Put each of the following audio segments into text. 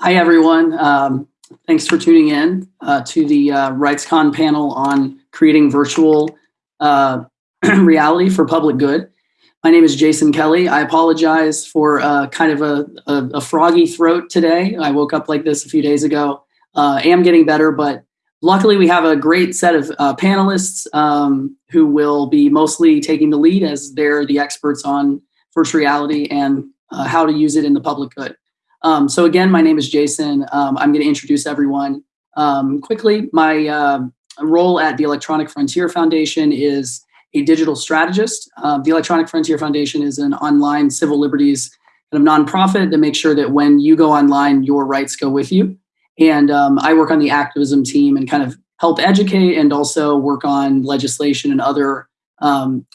Hi, everyone. Um, thanks for tuning in uh, to the uh, RightsCon panel on creating virtual uh, reality for public good. My name is Jason Kelly. I apologize for uh, kind of a, a, a, froggy throat today. I woke up like this a few days ago. Uh, am getting better, but luckily we have a great set of uh, panelists um, who will be mostly taking the lead as they're the experts on virtual reality and how to use it in the public good. Um, so again, my name is Jason. Um, I'm going to introduce everyone um, quickly. My uh, role at the Electronic Frontier Foundation is a digital strategist. Uh, the Electronic Frontier Foundation is an online civil liberties kind of nonprofit to make sure that when you go online, your rights go with you. And um, I work on the activism team and kind of help educate and also work on legislation and other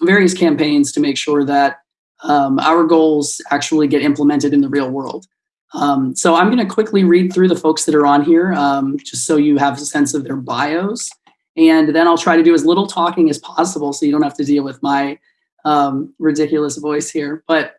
various campaigns to make sure that um, our goals actually get implemented in the real world. Um, so I'm going to quickly read through the folks that are on here, um, just so you have a sense of their bios. And then I'll try to do as little talking as possible so you don't have to deal with my um, ridiculous voice here. But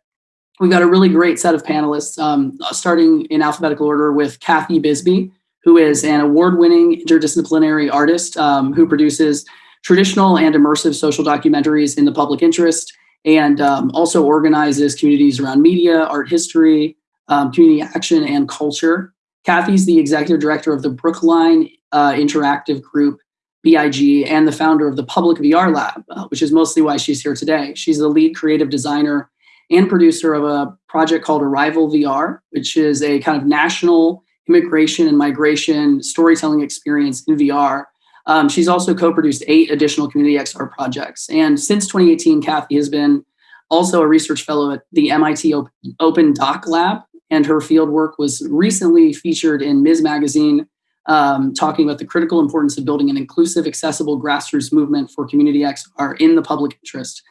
we've got a really great set of panelists, um, starting in alphabetical order with Kathy Bisbee, who is an award-winning interdisciplinary artist um, who produces traditional and immersive social documentaries in the public interest and um, also organizes communities around media, art history, um, community action and culture. Kathy's the executive director of the Brookline uh, Interactive Group, BIG, and the founder of the Public VR Lab, uh, which is mostly why she's here today. She's the lead creative designer and producer of a project called Arrival VR, which is a kind of national immigration and migration storytelling experience in VR. Um, she's also co-produced eight additional Community XR projects. And since 2018, Kathy has been also a research fellow at the MIT Open Doc Lab, and her field work was recently featured in Ms. Magazine, um, talking about the critical importance of building an inclusive, accessible grassroots movement for Community XR in the public interest.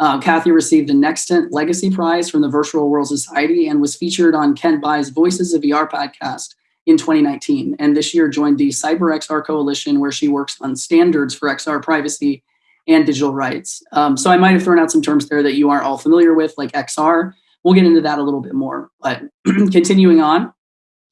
Uh, Kathy received the Nextant Legacy Prize from the Virtual World Society and was featured on Kent Bye's Voices of VR podcast in 2019. And this year joined the Cyber XR Coalition, where she works on standards for XR privacy and digital rights. Um, so I might have thrown out some terms there that you aren't all familiar with, like XR. We'll get into that a little bit more. But continuing on,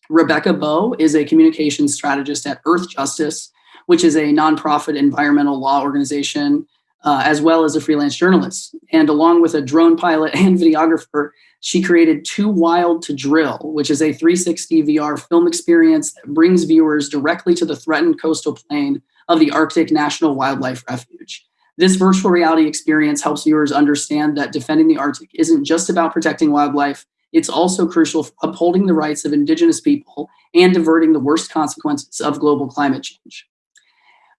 Rebecca Bowe is a communications strategist at Earth Justice, which is a nonprofit environmental law organization, uh, as well as a freelance journalist. And along with a drone pilot and videographer, she created Too Wild to Drill, which is a 360 VR film experience that brings viewers directly to the threatened coastal plain of the Arctic National Wildlife Refuge. This virtual reality experience helps viewers understand that defending the Arctic isn't just about protecting wildlife, it's also crucial for upholding the rights of indigenous people and averting the worst consequences of global climate change.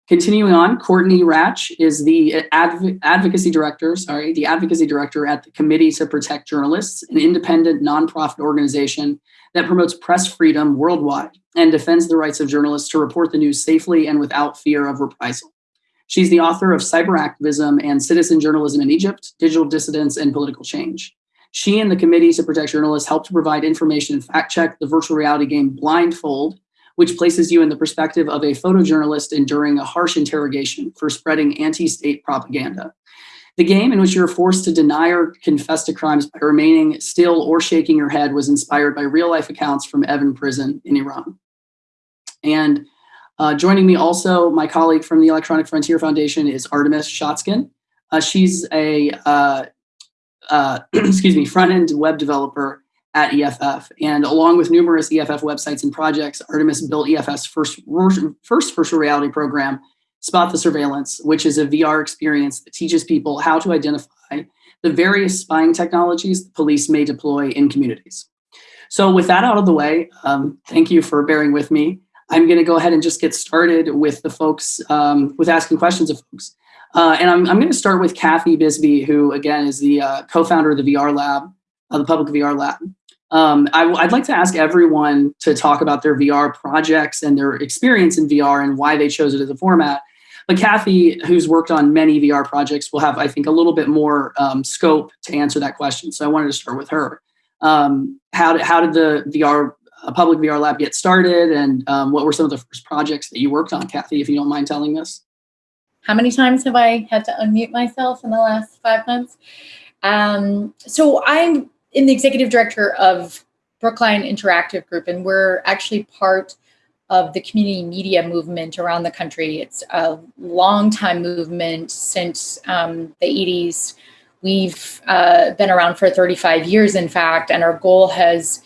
Continuing on, Courtney Radsch is the adv advocacy director, sorry, the advocacy director at the Committee to Protect Journalists, an independent nonprofit organization that promotes press freedom worldwide and defends the rights of journalists to report the news safely and without fear of reprisal. She's the author of Cyber Activism and Citizen Journalism in Egypt, Digital Dissidence and Political Change. She and the Committee to Protect Journalists helped to provide information and fact check the virtual reality game Blindfold, which places you in the perspective of a photojournalist enduring a harsh interrogation for spreading anti-state propaganda. The game in which you're forced to deny or confess to crimes by remaining still or shaking your head was inspired by real life accounts from Evin prison in Iran. And uh, joining me also, my colleague from the Electronic Frontier Foundation is Artemis Schatzkin. Uh, she's a, uh, uh excuse me, front-end web developer at EFF. And along with numerous EFF websites and projects, Artemis built EFF's first, first virtual reality program, Spot the Surveillance, which is a VR experience that teaches people how to identify the various spying technologies the police may deploy in communities. So with that out of the way, um, thank you for bearing with me. I'm going to go ahead and just get started with the folks, um, with asking questions of folks. Uh, and I'm, I'm going to start with Kathy Bisbee, who again is the uh, co-founder of the VR Lab, uh, the Public VR Lab. Um, I, would like to ask everyone to talk about their VR projects and their experience in VR and why they chose it as a format. But Kathy, who's worked on many VR projects, will have, I think, a little bit more um, scope to answer that question. So I wanted to start with her. Um, how, did, how did the VR a public VR lab get started and um, what were some of the first projects that you worked on, Kathy, if you don't mind telling us? How many times have I had to unmute myself in the last five months? Um, so I'm in the executive director of Brookline Interactive Group, and we're actually part of the community media movement around the country. It's a long time movement since um, the 80s. We've uh, been around for 35 years, in fact, and our goal has,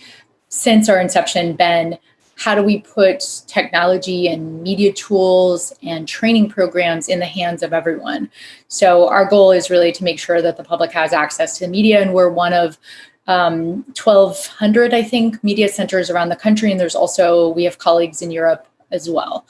since our inception, been how do we put technology and media tools and training programs in the hands of everyone? So our goal is really to make sure that the public has access to the media, and we're one of um, 1,200, I think, media centers around the country. And there's also, we have colleagues in Europe as well.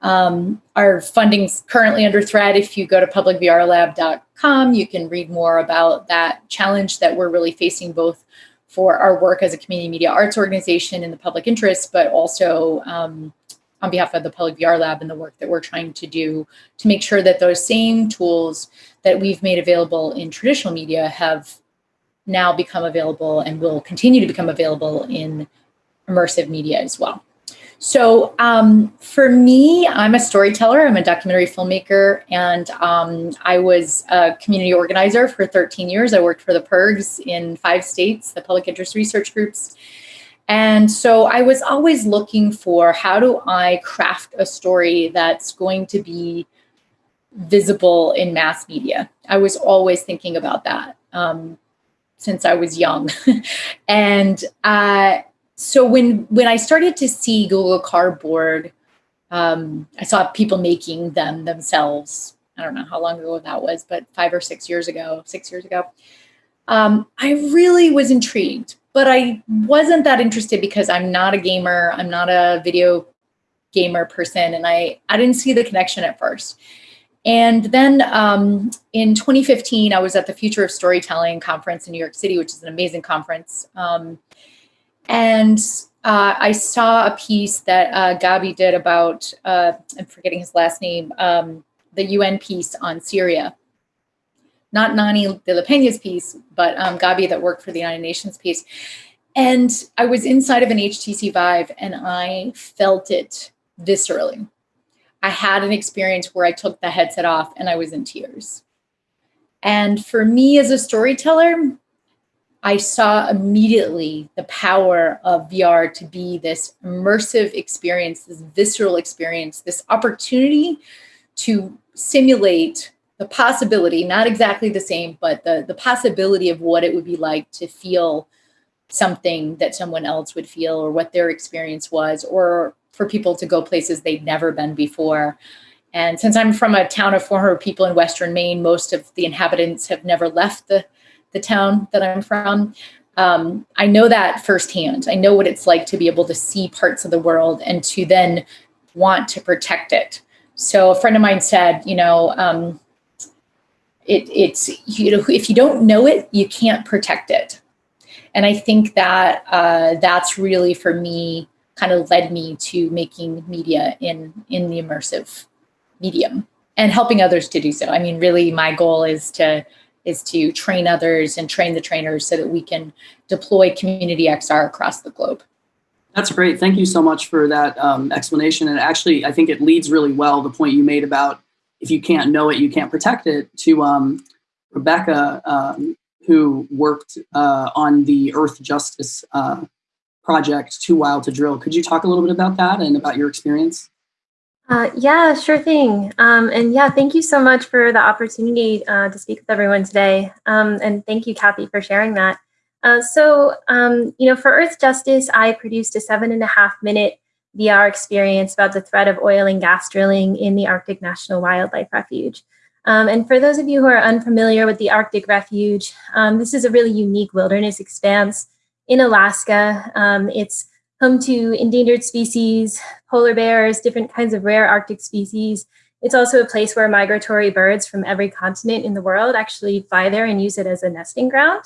Um, our funding's currently under threat. If you go to publicvrlab.com, you can read more about that challenge that we're really facing both for our work as a community media arts organization in the public interest, but also um, on behalf of the Public VR Lab and the work that we're trying to do to make sure that those same tools that we've made available in traditional media have now become available and will continue to become available in immersive media as well. So um, for me, I'm a storyteller, I'm a documentary filmmaker, and um, I was a community organizer for 13 years. I worked for the PIRGs in five states, the public interest research groups. And so I was always looking for how do I craft a story that's going to be visible in mass media. I was always thinking about that. Um, since I was young. and uh, so when, when I started to see Google Cardboard, um, I saw people making them themselves. I don't know how long ago that was, but five or six years ago, six years ago. Um, I really was intrigued, but I wasn't that interested because I'm not a gamer. I'm not a video gamer person. And I, I didn't see the connection at first. And then um, in 2015, I was at the Future of Storytelling conference in New York City, which is an amazing conference. Um, and uh, I saw a piece that uh, Gabi did about, uh, I'm forgetting his last name, um, the UN piece on Syria. Not Nonny de la Peña's piece, but um, Gabi that worked for the United Nations piece. And I was inside of an HTC Vive and I felt it viscerally. I had an experience where I took the headset off and I was in tears. And for me as a storyteller, I saw immediately the power of VR to be this immersive experience, this visceral experience, this opportunity to simulate the possibility, not exactly the same, but the, the possibility of what it would be like to feel something that someone else would feel or what their experience was, or for people to go places they'd never been before. And since I'm from a town of 400 people in Western Maine, most of the inhabitants have never left the, the town that I'm from. Um, I know that firsthand. I know what it's like to be able to see parts of the world and to then want to protect it. So a friend of mine said, you know, um, it, it's, you know, if you don't know it, you can't protect it. And I think that uh, that's really for me kind of led me to making media in, in the immersive medium and helping others to do so. I mean, really my goal is to is to train others and train the trainers so that we can deploy community XR across the globe. That's great. Thank you so much for that um, explanation. And actually, I think it leads really well the point you made about if you can't know it, you can't protect it to um, Rebecca, um, who worked uh, on the Earth Justice uh, project Too Wild to Drill. Could you talk a little bit about that and about your experience? Uh, yeah, sure thing. Um, and yeah, thank you so much for the opportunity uh, to speak with everyone today. Um, and thank you, Kathy, for sharing that. Uh, so, um, you know, for Earth Justice, I produced a seven and a half minute VR experience about the threat of oil and gas drilling in the Arctic National Wildlife Refuge. Um, and for those of you who are unfamiliar with the Arctic Refuge, um, this is a really unique wilderness expanse in Alaska. Um, it's home to endangered species, polar bears, different kinds of rare Arctic species. It's also a place where migratory birds from every continent in the world actually fly there and use it as a nesting ground.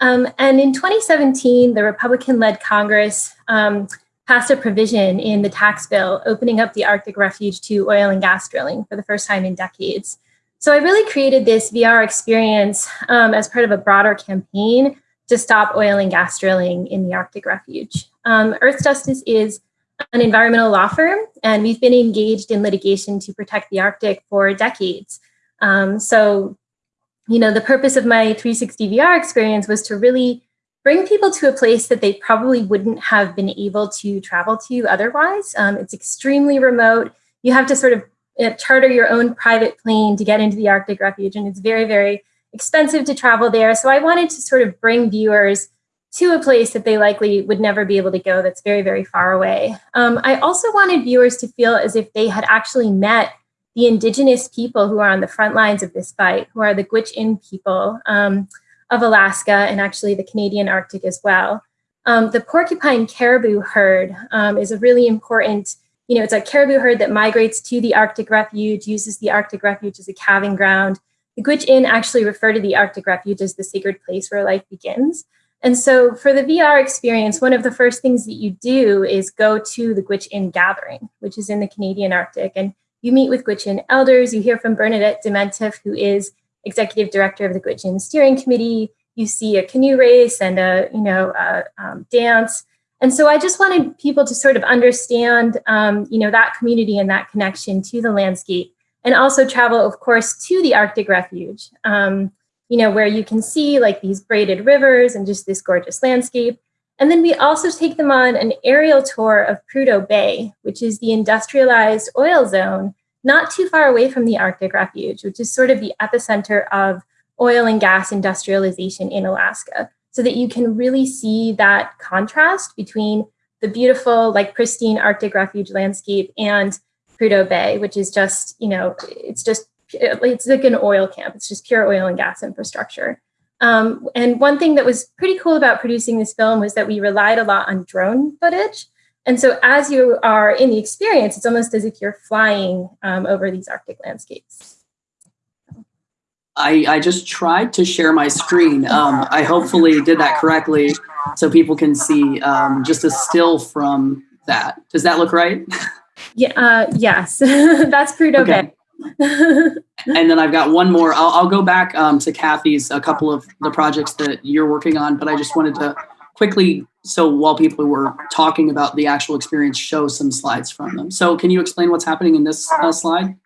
Um, and in 2017, the Republican-led Congress um, passed a provision in the tax bill opening up the Arctic refuge to oil and gas drilling for the first time in decades. So I really created this VR experience um, as part of a broader campaign to stop oil and gas drilling in the Arctic refuge. Um, Earth Justice is an environmental law firm, and we've been engaged in litigation to protect the Arctic for decades. Um, so, you know, the purpose of my 360 VR experience was to really bring people to a place that they probably wouldn't have been able to travel to otherwise. Um, it's extremely remote. You have to sort of uh, charter your own private plane to get into the Arctic Refuge, and it's very, very expensive to travel there. So I wanted to sort of bring viewers to a place that they likely would never be able to go that's very, very far away. Um, I also wanted viewers to feel as if they had actually met the indigenous people who are on the front lines of this fight, who are the Gwich'in people um, of Alaska and actually the Canadian Arctic as well. Um, the porcupine caribou herd um, is a really important, you know, it's a caribou herd that migrates to the Arctic Refuge, uses the Arctic Refuge as a calving ground. The Gwich'in actually refer to the Arctic Refuge as the sacred place where life begins. And so for the VR experience, one of the first things that you do is go to the Gwich'in Gathering, which is in the Canadian Arctic. And you meet with Gwich'in elders, you hear from Bernadette Demientieff, who is executive director of the Gwich'in Steering Committee. You see a canoe race and a, you know, a, um, dance. And so I just wanted people to sort of understand, um, you know, that community and that connection to the landscape and also travel, of course, to the Arctic Refuge. Um, you know, where you can see like these braided rivers and just this gorgeous landscape. And then we also take them on an aerial tour of Prudhoe Bay, which is the industrialized oil zone not too far away from the Arctic Refuge, which is sort of the epicenter of oil and gas industrialization in Alaska, so that you can really see that contrast between the beautiful, like pristine Arctic Refuge landscape and Prudhoe Bay, which is just, you know, it's just it's like an oil camp. It's just pure oil and gas infrastructure. Um, and one thing that was pretty cool about producing this film was that we relied a lot on drone footage. And so as you are in the experience, it's almost as if you're flying um, over these Arctic landscapes. I, I just tried to share my screen. Um, I hopefully did that correctly so people can see um, just a still from that. Does that look right? Yeah, uh, yes, that's Prudhoe okay. Bay. and then I've got one more. I'll, I'll go back um, to Kathy's a couple of the projects that you're working on, but I just wanted to quickly, so while people were talking about the actual experience, show some slides from them. So can you explain what's happening in this uh, slide?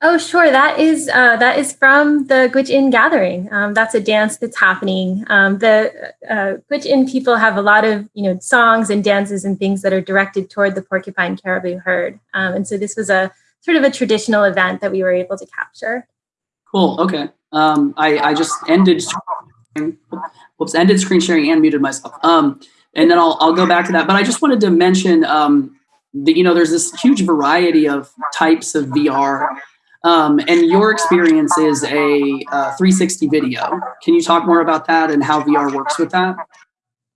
Oh, sure. That is uh, that is from the Gwich'in Gathering. Um, that's a dance that's happening. Um, the uh, Gwich'in people have a lot of you know songs and dances and things that are directed toward the porcupine caribou herd. Um, and so this was a sort of a traditional event that we were able to capture. Cool. Okay. Um, I, I just ended, whoops, ended screen sharing and muted myself. Um, and then I'll, I'll go back to that. But I just wanted to mention um, that, you know, there's this huge variety of types of VR. Um, and your experience is a uh, 360 video. Can you talk more about that and how VR works with that?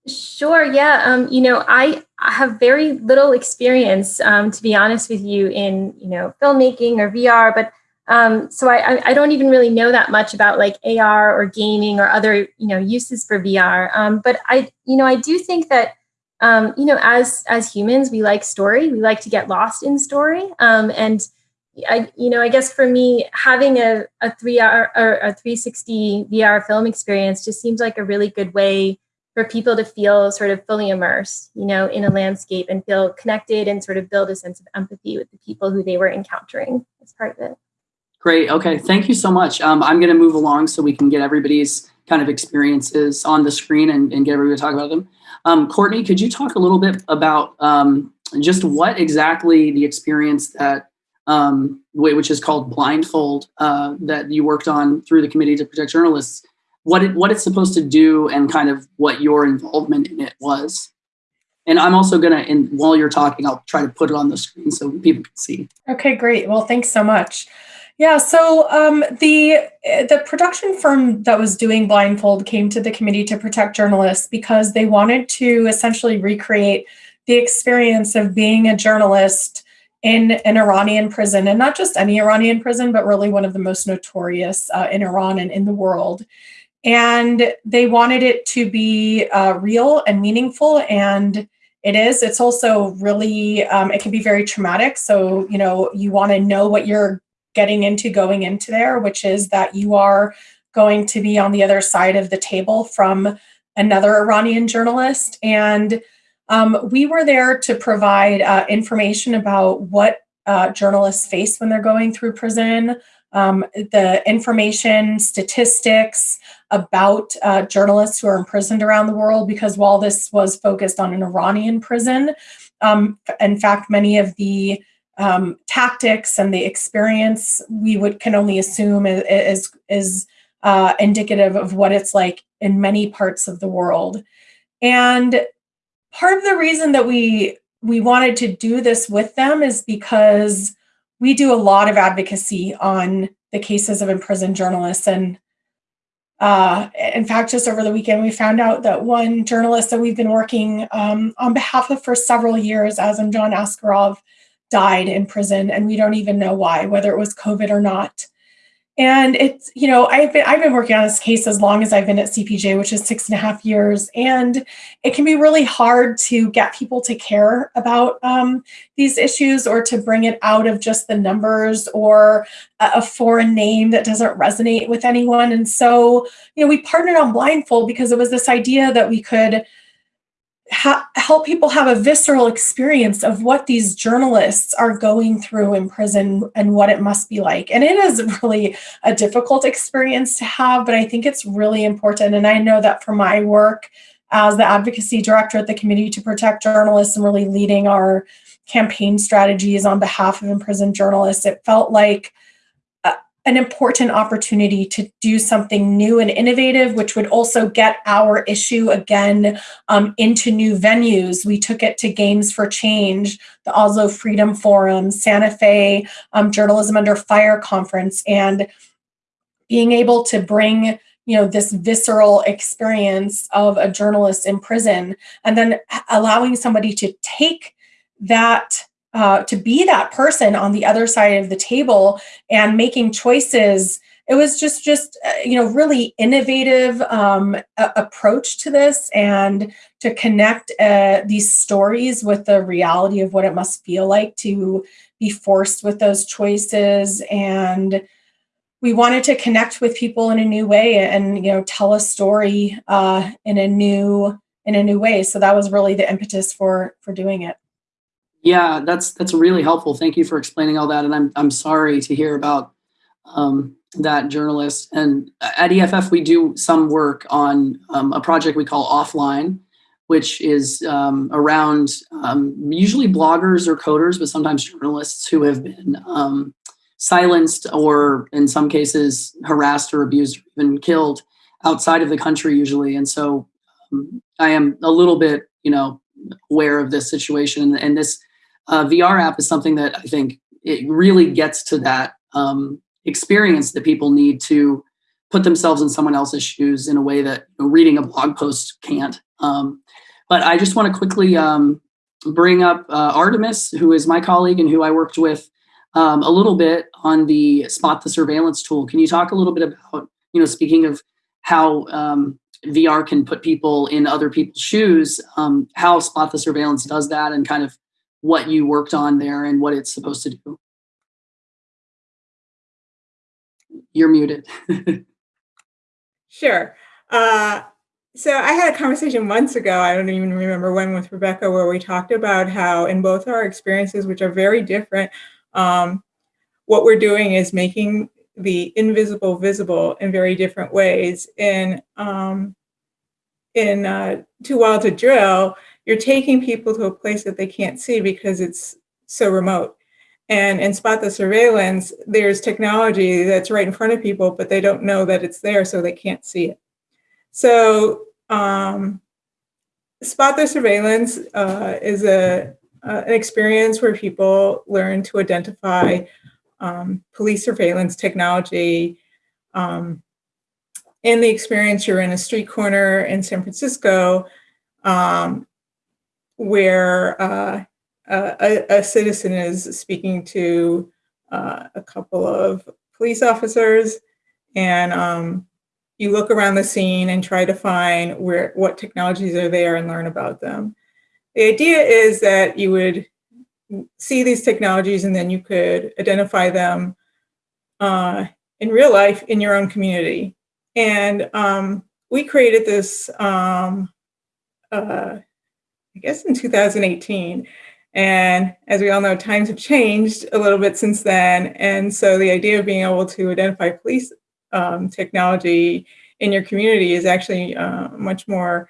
Sure. Yeah. Um, you know, I, I have very little experience, um, to be honest with you, in you know filmmaking or VR. But um, so I, I don't even really know that much about like AR or gaming or other you know uses for VR. Um, but I you know I do think that um, you know as as humans we like story. We like to get lost in story. Um, and I you know I guess for me having a a three hour or a 360 VR film experience just seems like a really good way for people to feel sort of fully immersed, you know, in a landscape and feel connected and sort of build a sense of empathy with the people who they were encountering as part of it. Great. Okay. Thank you so much. Um, I'm going to move along so we can get everybody's kind of experiences on the screen and, and get everybody to talk about them. Um, Courtney, could you talk a little bit about um, just what exactly the experience that, um, which is called Blindfold, uh, that you worked on through the Committee to Protect Journalists, what it, what it's supposed to do and kind of what your involvement in it was. And I'm also gonna, and while you're talking, I'll try to put it on the screen so people can see. Okay, great. Well, thanks so much. Yeah, so um, the the production firm that was doing Blindfold came to the Committee to Protect Journalists because they wanted to essentially recreate the experience of being a journalist in an Iranian prison, and not just any Iranian prison, but really one of the most notorious uh, in Iran and in the world and they wanted it to be uh, real and meaningful and it is. It's also really um, it can be very traumatic. So you know you want to know what you're getting into going into there which is that you are going to be on the other side of the table from another iranian journalist. And um, we were there to provide uh, information about what uh, journalists face when they're going through prison um, the information statistics about uh, journalists who are imprisoned around the world because while this was focused on an Iranian prison, um, in fact, many of the um, tactics and the experience we would can only assume is is, uh, indicative of what it's like in many parts of the world. And part of the reason that we we wanted to do this with them is because we do a lot of advocacy on the cases of imprisoned journalists and uh, in fact, just over the weekend, we found out that one journalist that we've been working um, on behalf of for several years, Azimjon Askarov, died in prison, and we don't even know why, whether it was COVID or not. And it's, you know, I've been I've been working on this case as long as I've been at CPJ, which is six and a half years. And it can be really hard to get people to care about um, these issues or to bring it out of just the numbers or a, a foreign name that doesn't resonate with anyone. And so, you know, we partnered on Blindfold because it was this idea that we could ha- help people have a visceral experience of what these journalists are going through in prison and what it must be like. And it is really a difficult experience to have, but I think it's really important. And I know that for my work as the advocacy director at the Committee to Protect Journalists and really leading our campaign strategies on behalf of imprisoned journalists, it felt like an important opportunity to do something new and innovative, which would also get our issue again um, into new venues. We took it to Games for Change, the Oslo Freedom Forum, Santa Fe um, Journalism Under Fire Conference, and being able to bring you know this visceral experience of a journalist in prison and then allowing somebody to take that uh, to be that person on the other side of the table and making choices. It was just just uh, you know really innovative um, approach to this and to connect uh, these stories with the reality of what it must feel like to be forced with those choices. And we wanted to connect with people in a new way and you know tell a story uh, in a new in a new way. So that was really the impetus for for doing it yeah, that's that's really helpful. Thank you for explaining all that. And I'm I'm sorry to hear about um, that journalist. And at EFF, we do some work on um, a project we call Offline, which is um, around um, usually bloggers or coders, but sometimes journalists who have been um, silenced or, in some cases, harassed or abused or even killed outside of the country, usually. And so um, I am a little bit, you know, aware of this situation and this uh, VR app is something that I think it really gets to that um, experience that people need to put themselves in someone else's shoes in a way that you know, reading a blog post can't. Um, but I just want to quickly um, bring up uh, Artemis, who is my colleague and who I worked with um, a little bit on the Spot the Surveillance tool. Can you talk a little bit about, you know, speaking of how um, VR can put people in other people's shoes, um, how Spot the Surveillance does that and kind of what you worked on there and what it's supposed to do. You're muted. sure. Uh, so I had a conversation months ago, I don't even remember when, with Rebecca, where we talked about how in both our experiences, which are very different, um, what we're doing is making the invisible visible in very different ways. In um, in uh, Too Wild to Drill, you're taking people to a place that they can't see because it's so remote. And in Spot the Surveillance, there's technology that's right in front of people, but they don't know that it's there, so they can't see it. So, um, Spot the Surveillance uh, is a, uh, an experience where people learn to identify um, police surveillance technology. Um, in the experience, you're in a street corner in San Francisco, um, where uh, a, a, citizen is speaking to uh, a couple of police officers, and um, you look around the scene and try to find where what technologies are there and learn about them. The idea is that you would see these technologies and then you could identify them uh, in real life in your own community. And um, we created this um, uh, I guess in 2018. And as we all know, times have changed a little bit since then. And so the idea of being able to identify police um, technology in your community is actually uh, much more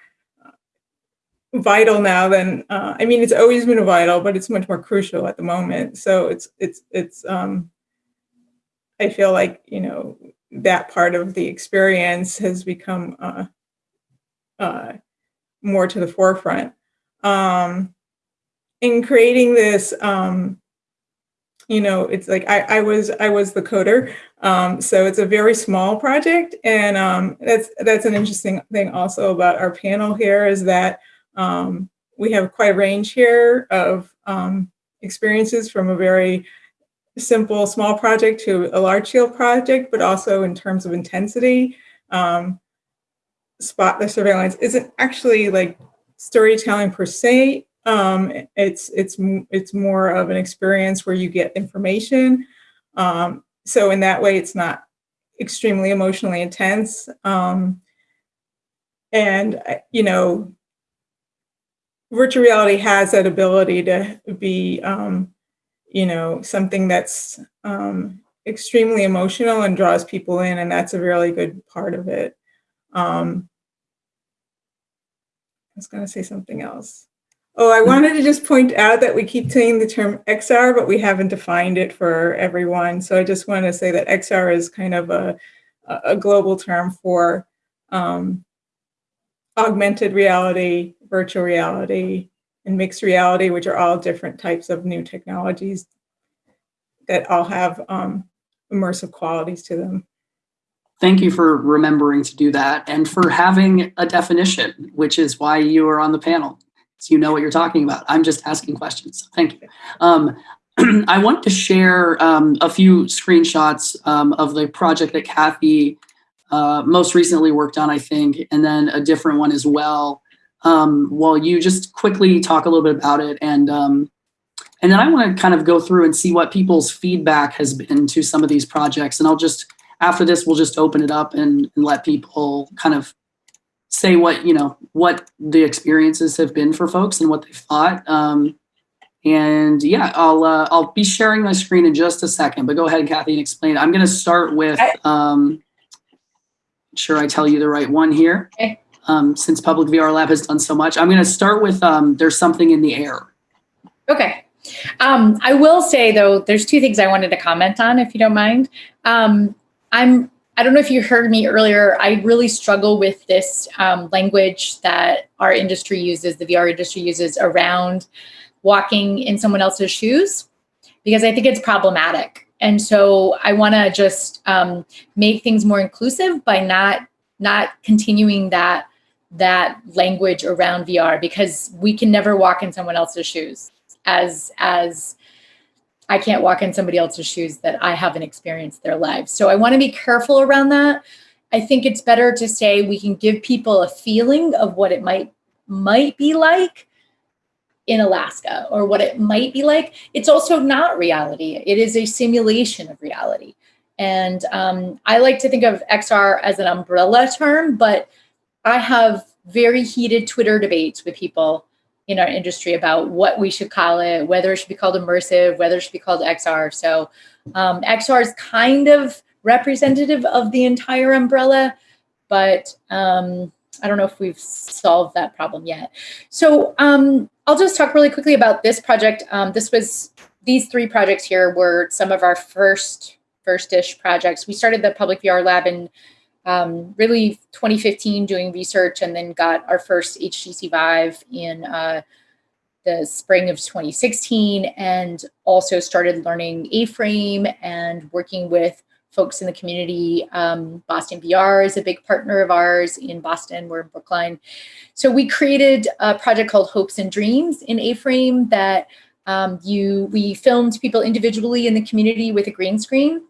vital now than uh, I mean it's always been vital, but it's much more crucial at the moment. So it's it's it's um, I feel like you know that part of the experience has become uh, uh, more to the forefront. Um, in creating this, um, you know, it's like I, I was I was the coder, um, so it's a very small project, and um, that's that's an interesting thing also about our panel here is that um, we have quite a range here of um, experiences from a very simple small project to a large scale project, but also in terms of intensity. Um, spot the surveillance isn't actually like storytelling per se. Um, it's it's it's more of an experience where you get information. Um, so in that way, it's not extremely emotionally intense. Um, and you know, virtual reality has that ability to be, um, you know, something that's um, extremely emotional and draws people in, and that's a really good part of it. Um, was going to say something else. Oh, I wanted to just point out that we keep saying the term XR, but we haven't defined it for everyone. So I just want to say that XR is kind of a, a global term for um, augmented reality, virtual reality, and mixed reality, which are all different types of new technologies that all have um, immersive qualities to them. Thank you for remembering to do that and for having a definition, which is why you are on the panel. So you know what you're talking about. I'm just asking questions. Thank you. Um, I want to share um, a few screenshots um, of the project that Kathy uh, most recently worked on, I think, and then a different one as well. Um, while you just quickly talk a little bit about it, and um, and then I want to kind of go through and see what people's feedback has been to some of these projects, and I'll just after this we'll just open it up and, and let people kind of say what you know what the experiences have been for folks and what they thought. Um, and yeah, I'll uh, I'll be sharing my screen in just a second, but go ahead, Kathy, and explain. I'm going to start with. Um, sure I tell you the right one here. Okay. Um, since Public VR Lab has done so much, I'm going to start with um, there's something in the air. Okay. Um, I will say though, there's two things I wanted to comment on, if you don't mind. Um, I'm I don't know if you heard me earlier. I really struggle with this um, language that our industry uses, the VR industry uses around walking in someone else's shoes, because I think it's problematic. And so I want to just um, make things more inclusive by not not continuing that that language around VR because we can never walk in someone else's shoes as as I can't walk in somebody else's shoes that I haven't experienced their lives. So I want to be careful around that. I think it's better to say we can give people a feeling of what it might might be like in Alaska or what it might be like. It's also not reality. It is a simulation of reality. And um, I like to think of XR as an umbrella term, but I have very heated Twitter debates with people in our industry about what we should call it, whether it should be called immersive, whether it should be called XR. So um, XR is kind of representative of the entire umbrella, but um, I don't know if we've solved that problem yet. So um, I'll just talk really quickly about this project. Um, this was, these three projects here were some of our first, first-ish projects. We started the Public VR Lab in um, really 2015 doing research and then got our first HTC Vive in uh, the spring of 2016 and also started learning A-Frame and working with folks in the community. Um, Boston VR is a big partner of ours in Boston. We're in Brookline. So we created a project called Hopes and Dreams in A-Frame that um, you we filmed people individually in the community with a green screen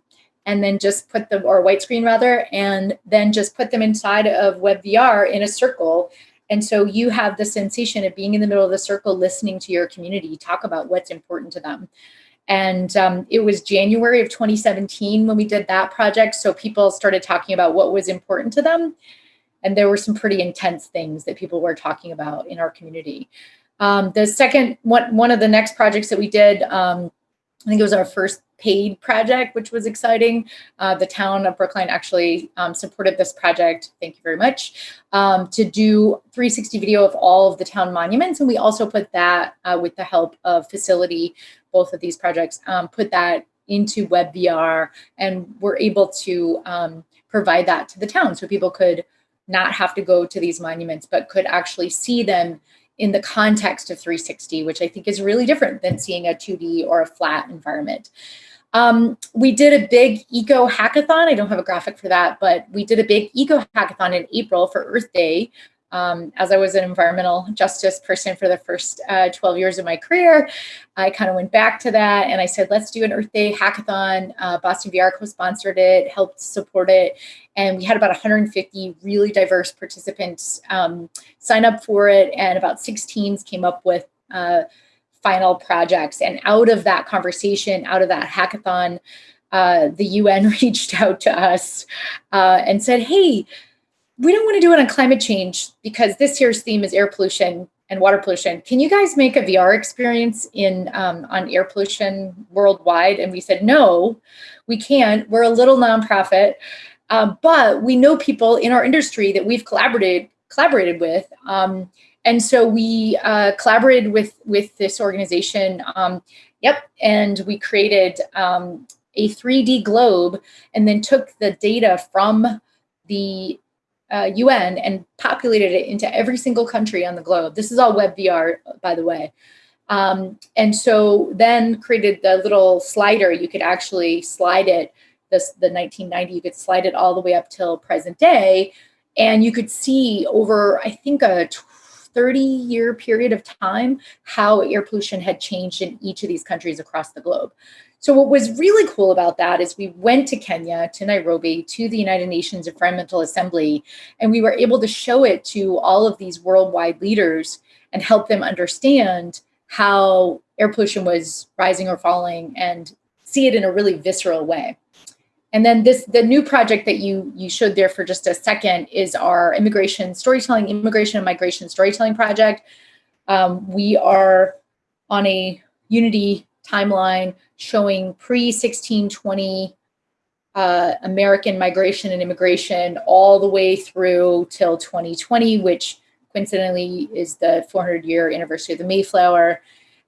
and then just put them, or white screen rather, and then just put them inside of WebVR in a circle. And so you have the sensation of being in the middle of the circle, listening to your community talk about what's important to them. And um, it was January of 2017 when we did that project. So people started talking about what was important to them. And there were some pretty intense things that people were talking about in our community. Um, the second one, one of the next projects that we did, um, I think it was our first paid project, which was exciting. Uh, the town of Brookline actually um, supported this project. Thank you very much. Um, to do 360 video of all of the town monuments. And we also put that uh, with the help of facility, both of these projects, um, put that into WebVR and we're able to um, provide that to the town so people could not have to go to these monuments, but could actually see them in the context of 360, which I think is really different than seeing a 2D or a flat environment. Um, we did a big eco hackathon. I don't have a graphic for that, but we did a big eco hackathon in April for Earth Day. Um, as I was an environmental justice person for the first uh, 12 years of my career, I kind of went back to that and I said, let's do an Earth Day hackathon. Uh, Boston VR co-sponsored it, helped support it. And we had about 150 really diverse participants um, sign up for it. And about six teams came up with uh, final projects. And out of that conversation, out of that hackathon, uh, the UN reached out to us uh, and said, hey, we don't want to do it on climate change because this year's theme is air pollution and water pollution. Can you guys make a VR experience in um, on air pollution worldwide? And we said, no, we can't. We're a little nonprofit, uh, but we know people in our industry that we've collaborated collaborated with. Um, and so we uh, collaborated with with this organization. Um, yep, and we created um, a 3D globe, and then took the data from the uh, UN and populated it into every single country on the globe. This is all WebVR, by the way. Um, and so then created the little slider. You could actually slide it, this the 1990, you could slide it all the way up till present day. And you could see over, I think, a 30 year period of time, how air pollution had changed in each of these countries across the globe. So what was really cool about that is we went to Kenya, to Nairobi, to the United Nations Environmental Assembly, and we were able to show it to all of these worldwide leaders and help them understand how air pollution was rising or falling and see it in a really visceral way. And then this, the new project that you you showed there for just a second is our immigration storytelling, immigration and migration storytelling project. Um, we are on a Unity timeline showing pre-1620 uh, American migration and immigration all the way through till 2020, which coincidentally is the 400 year anniversary of the Mayflower,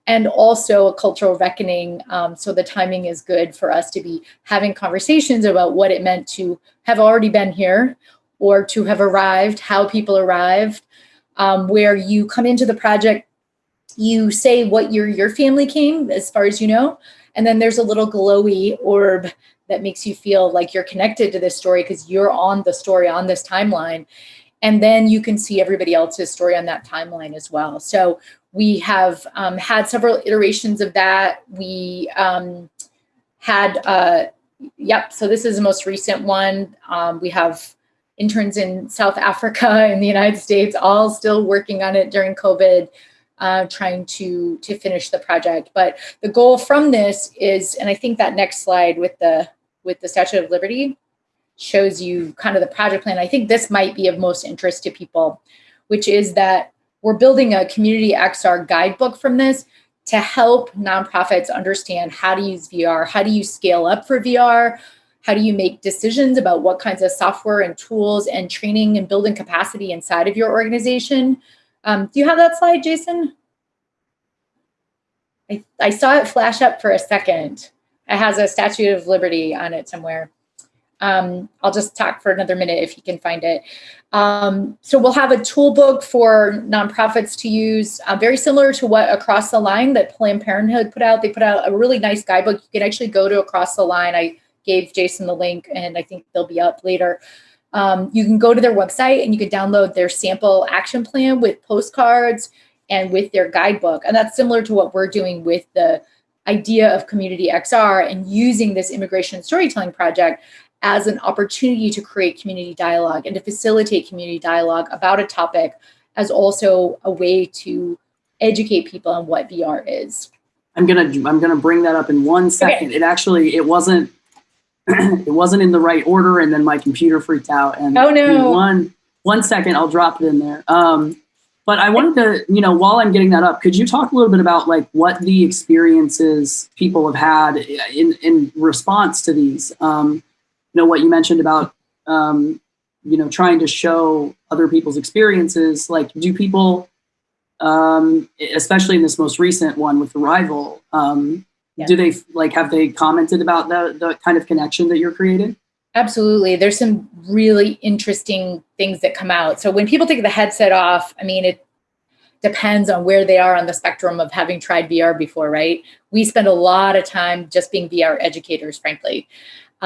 and also a cultural reckoning. Um, so the timing is good for us to be having conversations about what it meant to have already been here or to have arrived, how people arrived, um, where you come into the project, you say what year your family came, as far as you know, and then there's a little glowy orb that makes you feel like you're connected to this story because you're on the story on this timeline. And then you can see everybody else's story on that timeline as well. So we have um, had several iterations of that. We um, had, uh, yep, so this is the most recent one. Um, we have interns in South Africa in the United States, all still working on it during COVID uh, trying to to finish the project. But the goal from this is, and I think that next slide with the with the Statue of Liberty shows you kind of the project plan. I think this might be of most interest to people, which is that we're building a community XR guidebook from this to help nonprofits understand how to use VR, how do you scale up for VR, how do you make decisions about what kinds of software and tools and training and building capacity inside of your organization um, do you have that slide, Jason? I, I saw it flash up for a second. It has a Statue of Liberty on it somewhere. Um, I'll just talk for another minute if you can find it. Um, so we'll have a toolbook for nonprofits to use, uh, very similar to what Across the Line that Planned Parenthood put out. They put out a really nice guidebook. You can actually go to Across the Line. I gave Jason the link and I think they'll be up later. Um, you can go to their website and you can download their sample action plan with postcards and with their guidebook. And that's similar to what we're doing with the idea of Community XR and using this immigration storytelling project as an opportunity to create community dialogue and to facilitate community dialogue about a topic as also a way to educate people on what VR is. I'm gonna I'm gonna bring that up in one second. Okay. It actually it wasn't it wasn't in the right order, and then my computer freaked out. And oh no! One one second, I'll drop it in there. Um, But I wanted to, you know, while I'm getting that up, could you talk a little bit about like what the experiences people have had in in response to these? Um, know, what you mentioned about, um, you know, trying to show other people's experiences. Like, do people, um, especially in this most recent one with rival um, Yeah. do they like have they commented about the the kind of connection that you're creating? Absolutely. There's some really interesting things that come out. So when people take the headset off, I mean, it depends on where they are on the spectrum of having tried VR before, right? We spend a lot of time just being VR educators, frankly.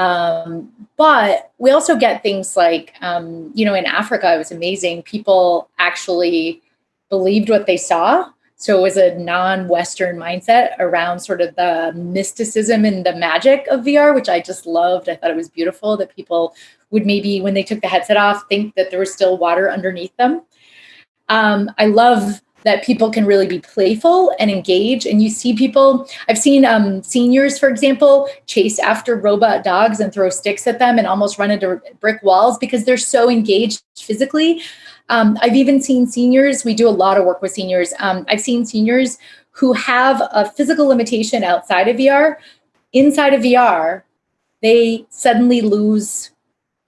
Um, but we also get things like, um, you know, in Africa, it was amazing. People actually believed what they saw. So it was a non-Western mindset around sort of the mysticism and the magic of VR, which I just loved. I thought it was beautiful that people would maybe, when they took the headset off, think that there was still water underneath them. Um, I love that people can really be playful and engage. And you see people, I've seen um, seniors, for example, chase after robot dogs and throw sticks at them and almost run into brick walls because they're so engaged physically. Um, I've even seen seniors, we do a lot of work with seniors. Um, I've seen seniors who have a physical limitation outside of VR. Inside of VR, they suddenly lose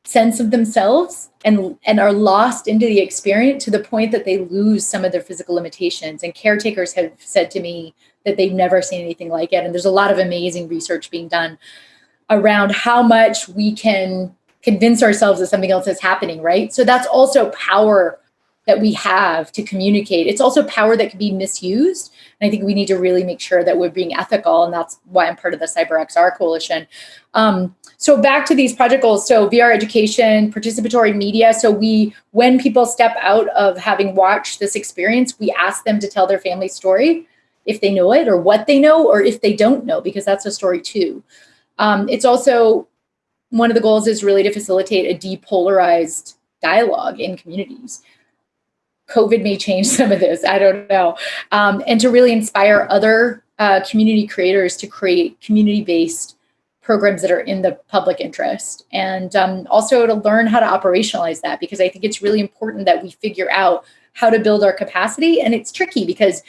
sense of themselves and, and are lost into the experience to the point that they lose some of their physical limitations. And caretakers have said to me that they've never seen anything like it. And there's a lot of amazing research being done around how much we can convince ourselves that something else is happening, right? So that's also power that we have to communicate. It's also power that can be misused. And I think we need to really make sure that we're being ethical. And that's why I'm part of the Cyber XR coalition. Um, so back to these project goals. So VR education, participatory media. So we, when people step out of having watched this experience, we ask them to tell their family story if they know it or what they know, or if they don't know, because that's a story too. Um, it's also one of the goals is really to facilitate a depolarized dialogue in communities. COVID may change some of this, I don't know. Um, and to really inspire other uh, community creators to create community-based programs that are in the public interest. And um, also to learn how to operationalize that, because I think it's really important that we figure out how to build our capacity. And it's tricky because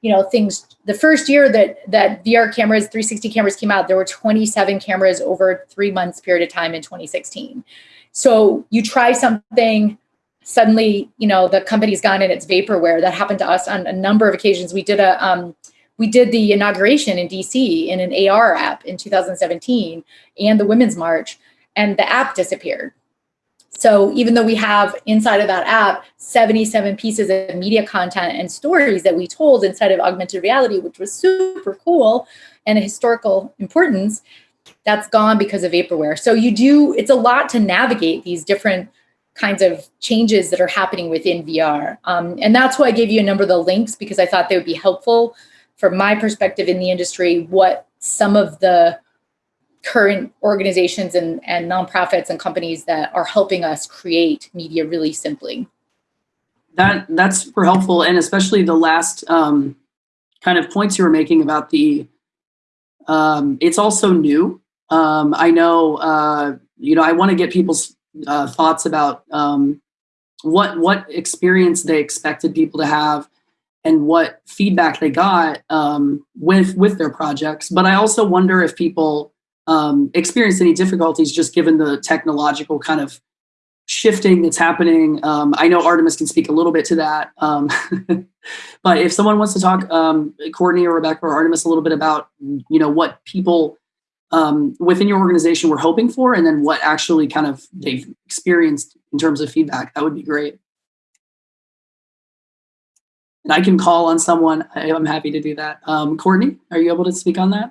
you know things the first year that that VR cameras 360 cameras came out there were 27 cameras over 3 months period of time in 2016 so you try something suddenly you know the company's gone and it's vaporware that happened to us on a number of occasions we did a um, we did the inauguration in DC in an AR app in 2017 and the Women's March and the app disappeared so even though we have inside of that app 77 pieces of media content and stories that we told inside of augmented reality, which was super cool and a historical importance, that's gone because of vaporware. So you do, it's a lot to navigate these different kinds of changes that are happening within VR. Um, and that's why I gave you a number of the links because I thought they would be helpful from my perspective in the industry, what some of the current organizations and, and nonprofits and companies that are helping us create media really simply. That that's super helpful, and especially the last um, kind of points you were making about the. Um, it's also new. Um, I know, uh, you know, I want to get people's uh, thoughts about um, what what experience they expected people to have, and what feedback they got um, with with their projects. But I also wonder if people um, experienced any difficulties just given the technological kind of shifting that's happening. Um, I know Artemis can speak a little bit to that. Um, but if someone wants to talk, um, Courtney or Rebecca or Artemis a little bit about, you know, what people um, within your organization were hoping for and then what actually kind of they've experienced in terms of feedback, that would be great. And I can call on someone. I, am happy to do that. Um, Courtney, are you able to speak on that?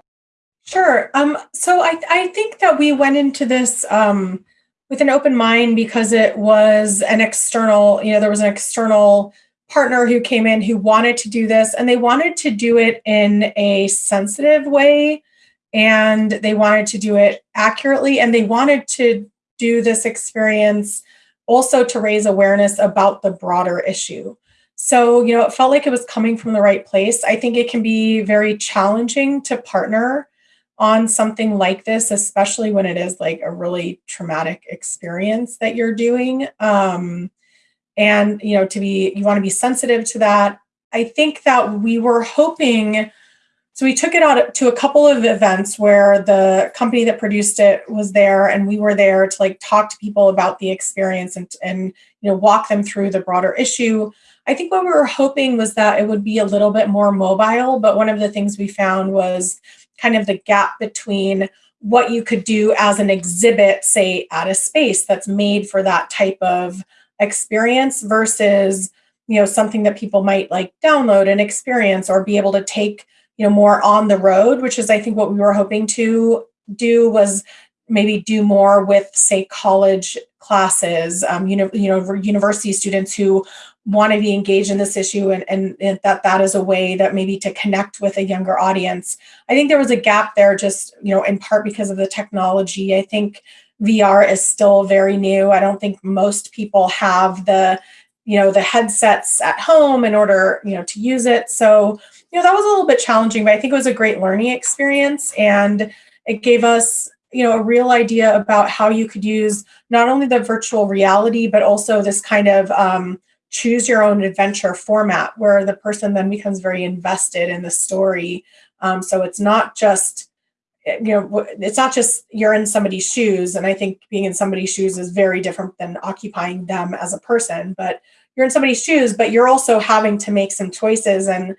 Sure. Um, so I, I think that we went into this um, with an open mind because it was an external, you know, there was an external partner who came in who wanted to do this and they wanted to do it in a sensitive way and they wanted to do it accurately and they wanted to do this experience also to raise awareness about the broader issue. So, you know, it felt like it was coming from the right place. I think it can be very challenging to partner on something like this, especially when it is like a really traumatic experience that you're doing. Um, and you know to be you want to be sensitive to that i think that we were hoping so we took it out to a couple of events where the company that produced it was there and we were there to like talk to people about the experience and and you know walk them through the broader issue i think what we were hoping was that it would be a little bit more mobile but one of the things we found was kind of the gap between what you could do as an exhibit say at a space that's made for that type of experience versus you know something that people might like download and experience or be able to take you know more on the road which is i think what we were hoping to do was maybe do more with say college classes um, you know you know university students who want to be engaged in this issue and, and, and that that is a way that maybe to connect with a younger audience i think there was a gap there just you know in part because of the technology i think VR is still very new. I don't think most people have the, you know, the headsets at home in order, you know, to use it. So, you know, that was a little bit challenging, but I think it was a great learning experience and it gave us, you know, a real idea about how you could use not only the virtual reality, but also this kind of um, choose your own adventure format where the person then becomes very invested in the story. Um, so it's not just, you know it's not just you're in somebody's shoes and i think being in somebody's shoes is very different than occupying them as a person but you're in somebody's shoes but you're also having to make some choices and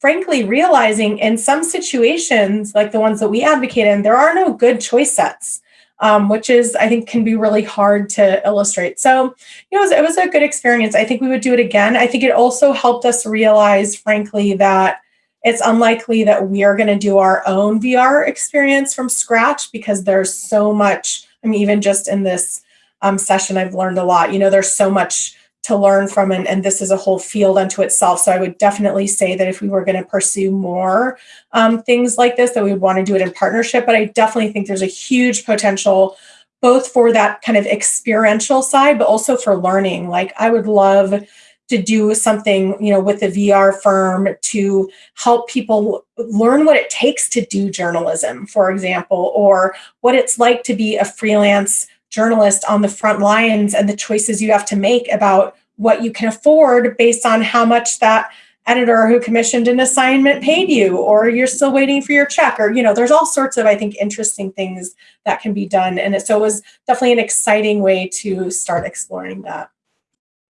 frankly realizing in some situations like the ones that we advocate in there are no good choice sets um, which is i think can be really hard to illustrate so you know it was, it was a good experience i think we would do it again i think it also helped us realize frankly that it's unlikely that we are going to do our own VR experience from scratch because there's so much. I mean, even just in this um, session, I've learned a lot. You know, there's so much to learn from, and, and this is a whole field unto itself. So I would definitely say that if we were going to pursue more um, things like this, that we would want to do it in partnership. But I definitely think there's a huge potential both for that kind of experiential side, but also for learning. Like I would love to do something you know with a vr firm to help people learn what it takes to do journalism for example or what it's like to be a freelance journalist on the front lines and the choices you have to make about what you can afford based on how much that editor who commissioned an assignment paid you or you're still waiting for your check or you know there's all sorts of i think interesting things that can be done. And it, so it was definitely an exciting way to start exploring that.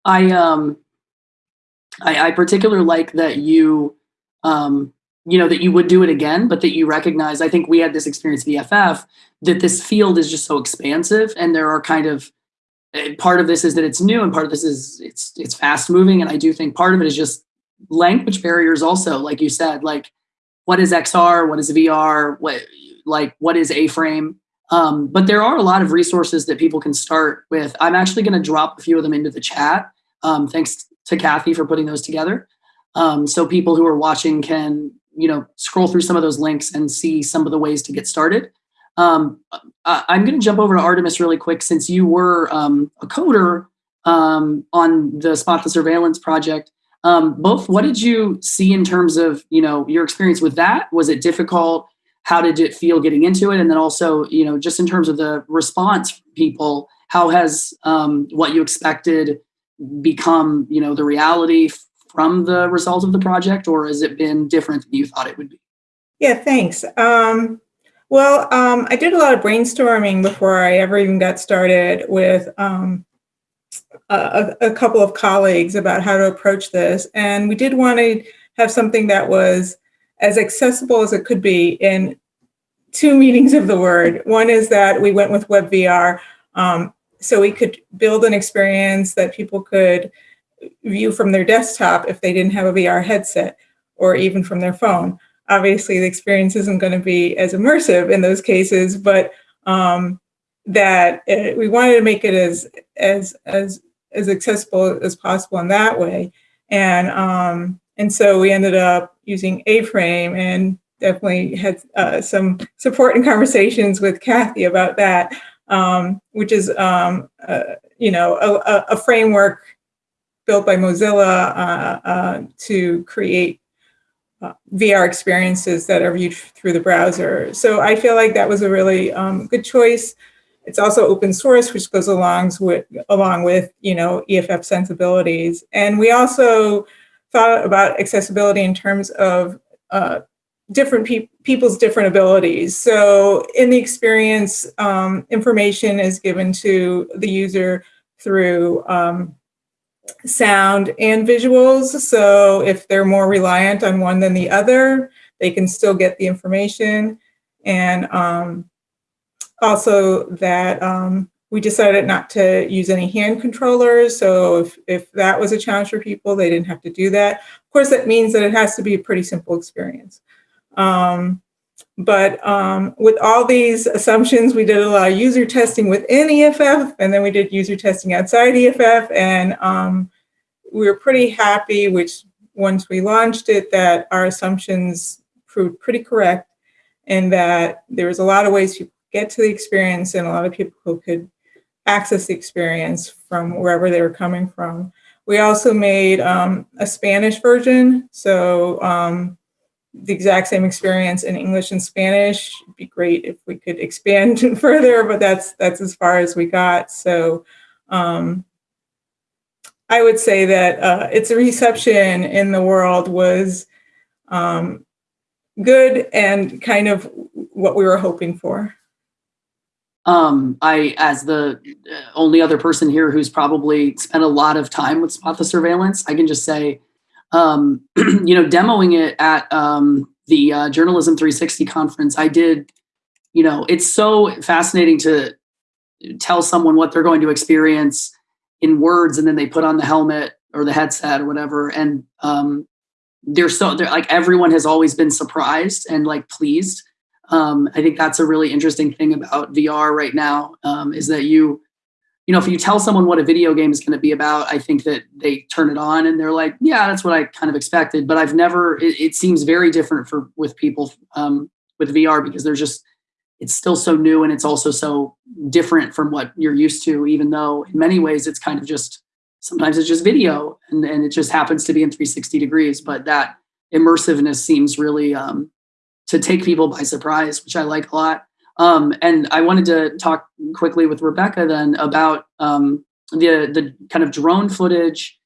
I um I, I particularly like that you, um, you know, that you would do it again, but that you recognize. I think we had this experience EFF that this field is just so expansive, and there are kind of eh, part of this is that it's new, and part of this is it's it's fast moving, and I do think part of it is just language barriers. Also, like you said, like what is XR, what is VR, what like what is A frame. Um, but there are a lot of resources that people can start with. I'm actually going to drop a few of them into the chat. Um, thanks to Kathy for putting those together. Um, so people who are watching can, you know, scroll through some of those links and see some of the ways to get started. Um, I, am going to jump over to Artemis really quick since you were um, a coder um, on the Spot the Surveillance project. Um, both, what did you see in terms of, you know, your experience with that? Was it difficult? How did it feel getting into it? And then also, you know, just in terms of the response from people, how has um, what you expected become you know the reality from the result of the project or has it been different than you thought it would be? Yeah thanks. Um, well um, i did a lot of brainstorming before i ever even got started with um, a, a, couple of colleagues about how to approach this. And we did want to have something that was as accessible as it could be in two meanings of the word. One is that we went with WebVR um, so we could build an experience that people could view from their desktop if they didn't have a VR headset or even from their phone. Obviously, the experience isn't going to be as immersive in those cases, but um, that it, we wanted to make it as as as as accessible as possible in that way. And um, and so we ended up using A-frame and definitely had uh, some support and conversations with Kathy about that um, which is, um, uh, you know, a, a, framework built by Mozilla uh, uh, to create uh, VR experiences that are viewed through the browser. So I feel like that was a really um, good choice. it's also open source, which goes along with, along with, you know, EFF sensibilities. And we also thought about accessibility in terms of uh, different pe people's different abilities. So in the experience, um, information is given to the user through um, sound and visuals. So if they're more reliant on one than the other, they can still get the information. And um, also that um, we decided not to use any hand controllers. So if, if that was a challenge for people, they didn't have to do that. Of course, that means that it has to be a pretty simple experience. Um, but um, with all these assumptions, we did a lot of user testing within EFF, and then we did user testing outside EFF, and um, we were pretty happy, which once we launched it, that our assumptions proved pretty correct, and that there was a lot of ways to get to the experience, and a lot of people who could access the experience from wherever they were coming from. We also made um, a Spanish version, so um, the exact same experience in English and Spanish. It'd be great if we could expand further, but that's that's as far as we got. So um, I would say that uh, its reception in the world was um, good and kind of what we were hoping for. Um, I, as the uh, only other person here who's probably spent a lot of time with Spot the Surveillance, I can just say um, you know, demoing it at um, the uh, Journalism 360 conference, I did, you know, it's so fascinating to tell someone what they're going to experience in words and then they put on the helmet or the headset or whatever. And um, they're so, they're like, everyone has always been surprised and like pleased. Um, I think that's a really interesting thing about VR right now um, is that you, you know, if you tell someone what a video game is going to be about, I think that they turn it on and they're like, yeah, that's what I kind of expected. But I've never, it, it seems very different for with people um, with VR because there's just, it's still so new and it's also so different from what you're used to, even though in many ways it's kind of just, sometimes it's just video and, and it just happens to be in 360 degrees. But that immersiveness seems really um, to take people by surprise, which I like a lot. Um, and I wanted to talk quickly with Rebecca then about um, the the kind of drone footage